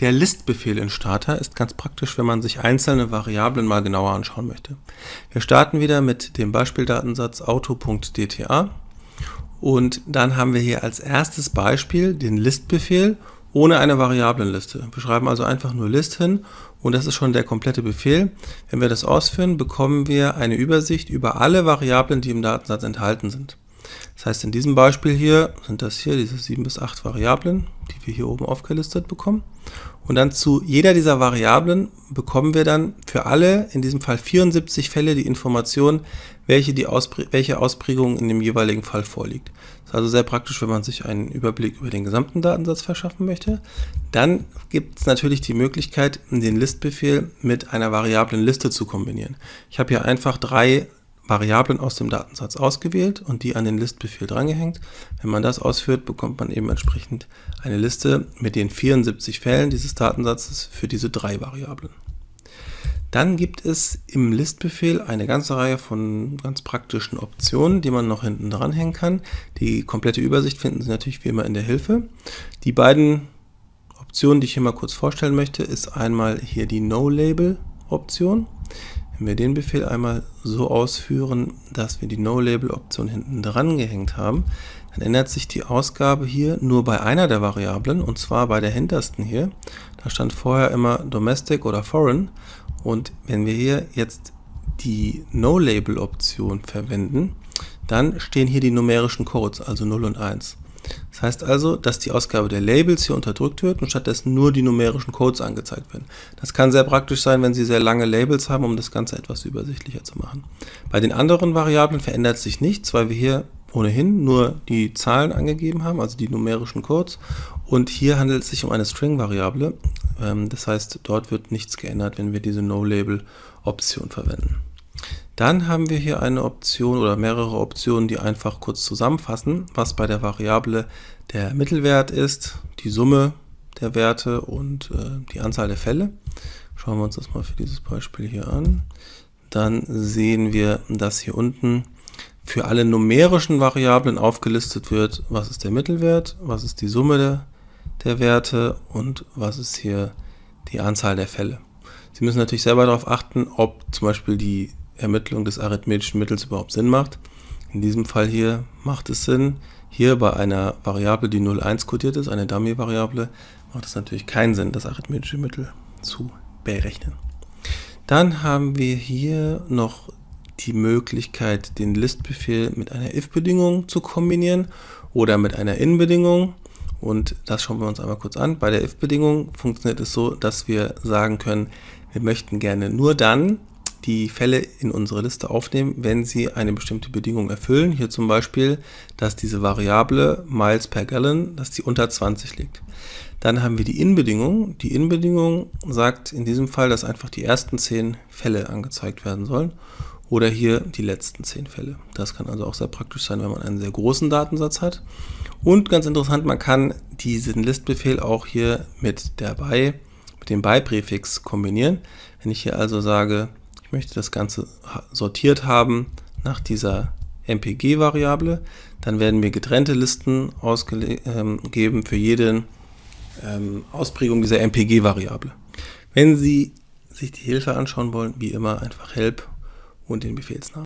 Der Listbefehl in Starter ist ganz praktisch, wenn man sich einzelne Variablen mal genauer anschauen möchte. Wir starten wieder mit dem Beispieldatensatz auto.dta und dann haben wir hier als erstes Beispiel den Listbefehl ohne eine Variablenliste. Wir schreiben also einfach nur List hin und das ist schon der komplette Befehl. Wenn wir das ausführen, bekommen wir eine Übersicht über alle Variablen, die im Datensatz enthalten sind. Das heißt, in diesem Beispiel hier sind das hier diese 7 bis 8 Variablen, die wir hier oben aufgelistet bekommen. Und dann zu jeder dieser Variablen bekommen wir dann für alle, in diesem Fall 74 Fälle, die Information, welche, die Auspr welche Ausprägung in dem jeweiligen Fall vorliegt. Das ist also sehr praktisch, wenn man sich einen Überblick über den gesamten Datensatz verschaffen möchte. Dann gibt es natürlich die Möglichkeit, den Listbefehl mit einer variablen Liste zu kombinieren. Ich habe hier einfach drei Variablen aus dem Datensatz ausgewählt und die an den Listbefehl drangehängt. Wenn man das ausführt, bekommt man eben entsprechend eine Liste mit den 74 Fällen dieses Datensatzes für diese drei Variablen. Dann gibt es im Listbefehl eine ganze Reihe von ganz praktischen Optionen, die man noch hinten dranhängen kann. Die komplette Übersicht finden Sie natürlich wie immer in der Hilfe. Die beiden Optionen, die ich hier mal kurz vorstellen möchte, ist einmal hier die No-Label-Option. Wenn wir den Befehl einmal so ausführen, dass wir die No-Label-Option hinten dran gehängt haben, dann ändert sich die Ausgabe hier nur bei einer der Variablen, und zwar bei der hintersten hier. Da stand vorher immer Domestic oder Foreign. Und wenn wir hier jetzt die No-Label-Option verwenden, dann stehen hier die numerischen Codes, also 0 und 1. Das heißt also, dass die Ausgabe der Labels hier unterdrückt wird und stattdessen nur die numerischen Codes angezeigt werden. Das kann sehr praktisch sein, wenn Sie sehr lange Labels haben, um das Ganze etwas übersichtlicher zu machen. Bei den anderen Variablen verändert sich nichts, weil wir hier ohnehin nur die Zahlen angegeben haben, also die numerischen Codes. Und hier handelt es sich um eine String-Variable. Ähm, das heißt, dort wird nichts geändert, wenn wir diese No-Label-Option verwenden. Dann haben wir hier eine Option oder mehrere Optionen, die einfach kurz zusammenfassen, was bei der Variable der Mittelwert ist, die Summe der Werte und äh, die Anzahl der Fälle. Schauen wir uns das mal für dieses Beispiel hier an. Dann sehen wir, dass hier unten für alle numerischen Variablen aufgelistet wird, was ist der Mittelwert, was ist die Summe der, der Werte und was ist hier die Anzahl der Fälle. Sie müssen natürlich selber darauf achten, ob zum Beispiel die Ermittlung des arithmetischen Mittels überhaupt Sinn macht. In diesem Fall hier macht es Sinn. Hier bei einer Variable, die 0,1 kodiert ist, eine Dummy-Variable, macht es natürlich keinen Sinn, das arithmetische Mittel zu berechnen. Dann haben wir hier noch die Möglichkeit, den Listbefehl mit einer if-Bedingung zu kombinieren oder mit einer in-Bedingung. Und das schauen wir uns einmal kurz an. Bei der if-Bedingung funktioniert es so, dass wir sagen können, wir möchten gerne nur dann die Fälle in unsere Liste aufnehmen, wenn sie eine bestimmte Bedingung erfüllen. Hier zum Beispiel, dass diese Variable Miles per Gallon, dass die unter 20 liegt. Dann haben wir die In-Bedingung. Die In-Bedingung sagt in diesem Fall, dass einfach die ersten 10 Fälle angezeigt werden sollen oder hier die letzten 10 Fälle. Das kann also auch sehr praktisch sein, wenn man einen sehr großen Datensatz hat. Und ganz interessant, man kann diesen Listbefehl auch hier mit der bei, mit dem bei-Präfix kombinieren. Wenn ich hier also sage, ich möchte das Ganze sortiert haben nach dieser MPG-Variable, dann werden mir getrennte Listen ausgegeben ähm, für jede ähm, Ausprägung dieser MPG-Variable. Wenn Sie sich die Hilfe anschauen wollen, wie immer einfach Help und den Befehlsnamen.